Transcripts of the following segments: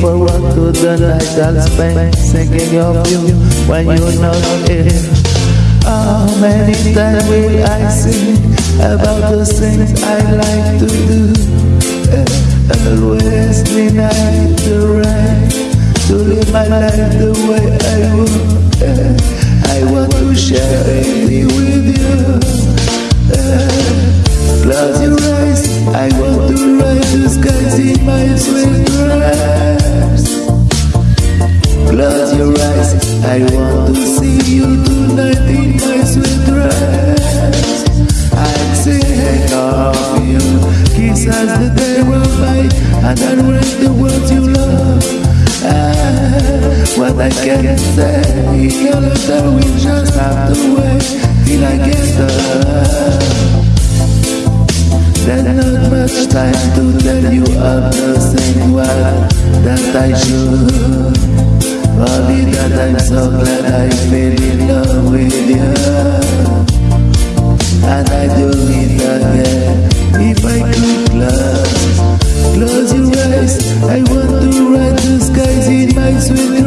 the night I'll spend thinking of you when you're not here. How many times will I sing about the things I like to do? Always deny the right to live my life the way I want. I want to share it with you. I can say, your letter will just have to wait till I get there. There's not much time to tell you of the same word that I should. Only that I'm so glad I fell in love with you. And I do it again if I could close, close your eyes. I want to ride the skies in my sweet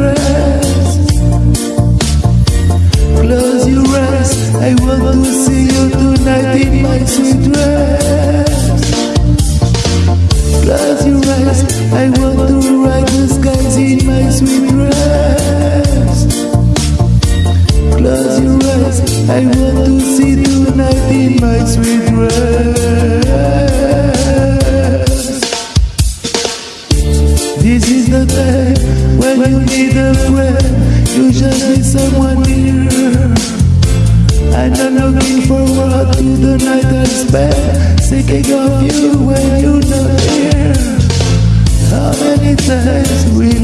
I want to ride the skies in my sweet dress. Close your eyes. I want to see tonight in my sweet dress. This is the time when you need a friend. You just need someone near. And I'm looking forward to the night I spend thinking of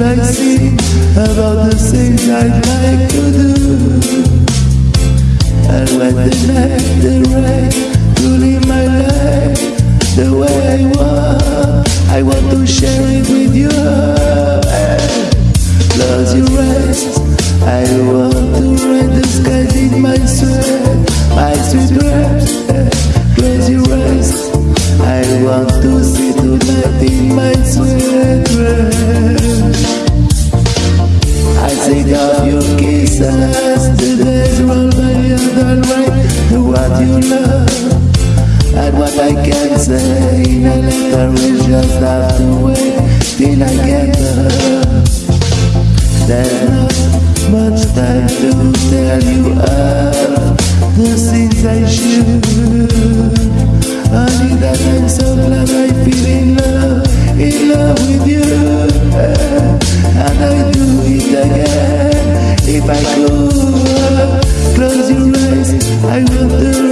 I sing about the things I'd like to do? And when the night, the rain, to live my life the way I want, I want to share it with you. Close your eyes, I want to ride the skies in my sweat, my sweet dress. Close your eyes, I want to see tonight in my sweet dress. I of your kisses, the days roll by and write what you love. And what I can say in a letter will just have to wait till I get there. There's not much time to tell you of the things I should. Only that if I could. Close your eyes, I want